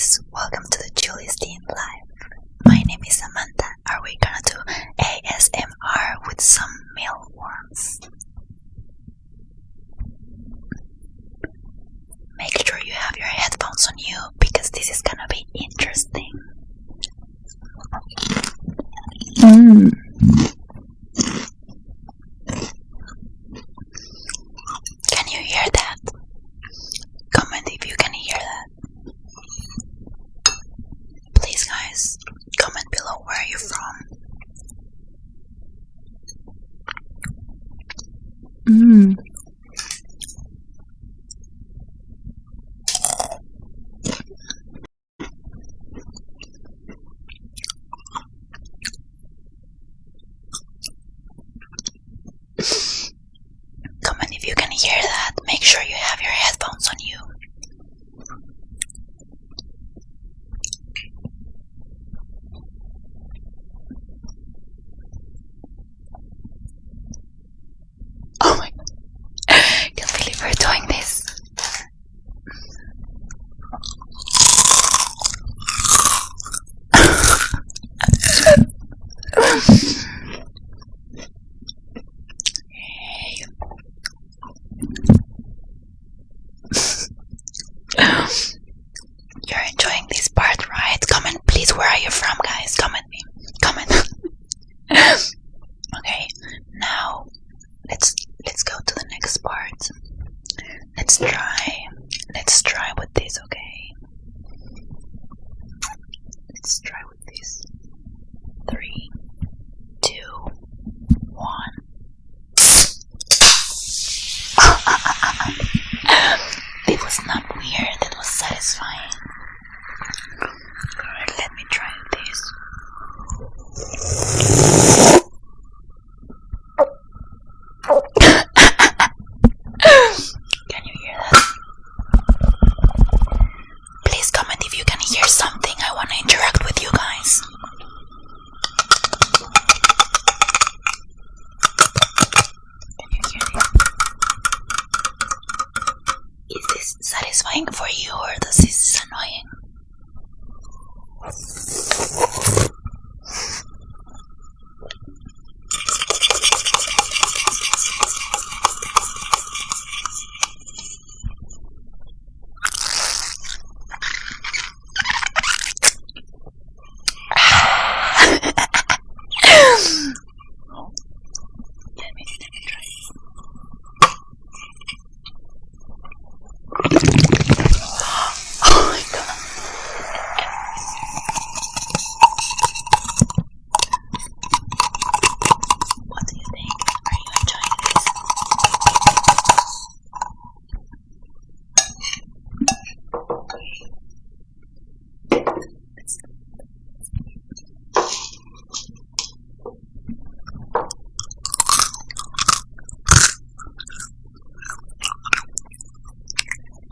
guys, welcome to the Julius Dean Live. My name is make sure you have your head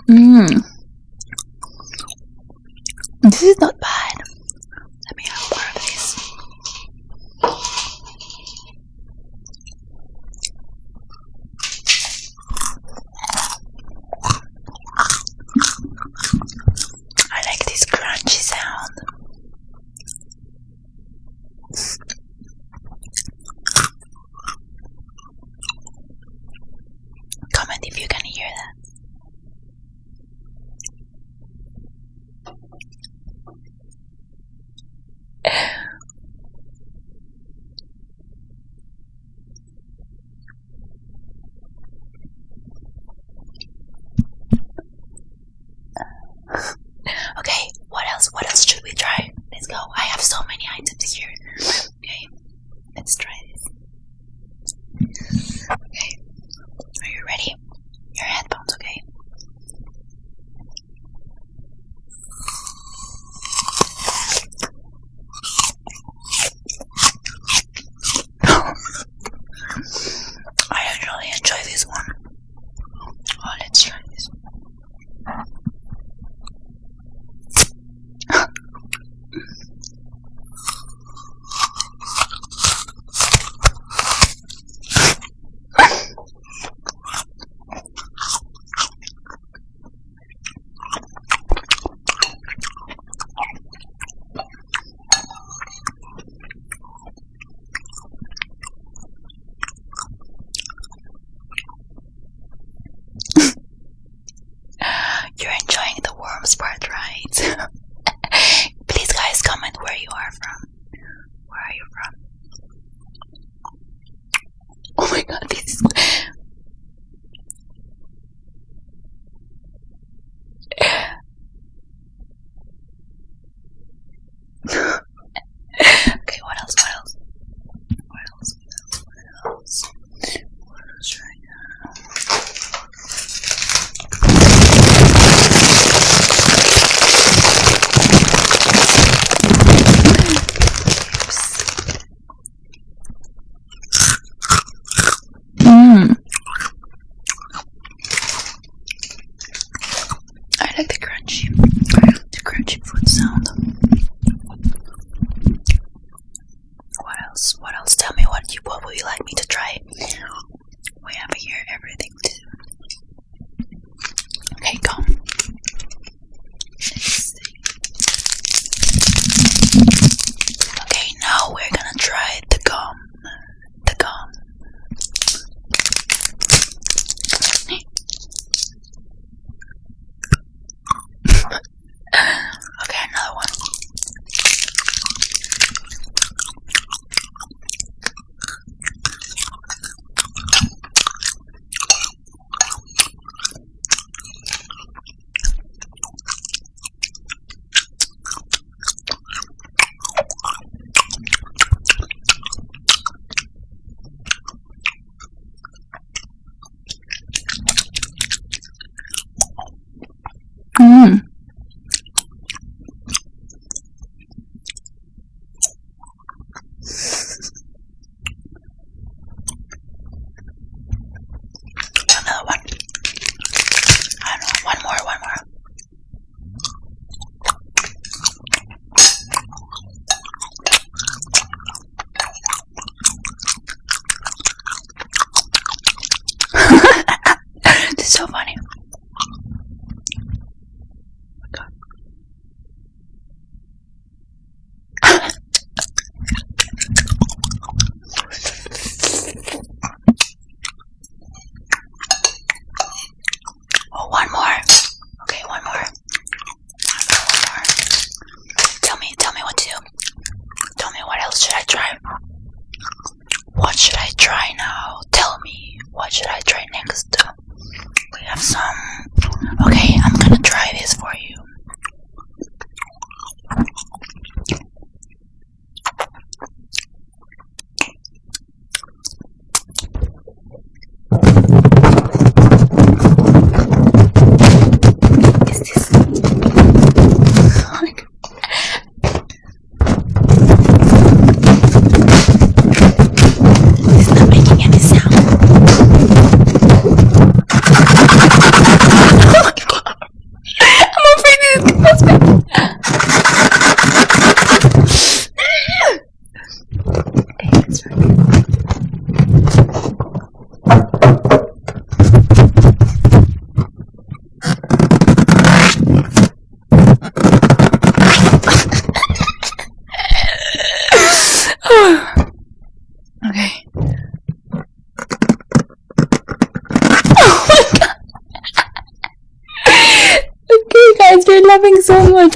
Mmm. This is not bad. Let me have more of this. I like this crunchy sound. Comment if you can hear that.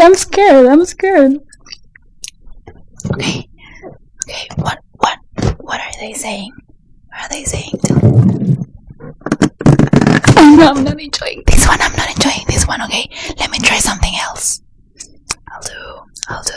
I'm scared. I'm scared. Okay. Okay. What? What? What are they saying? What are they saying? I'm not, I'm not enjoying this one. I'm not enjoying this one. Okay. Let me try something else. I'll do. I'll do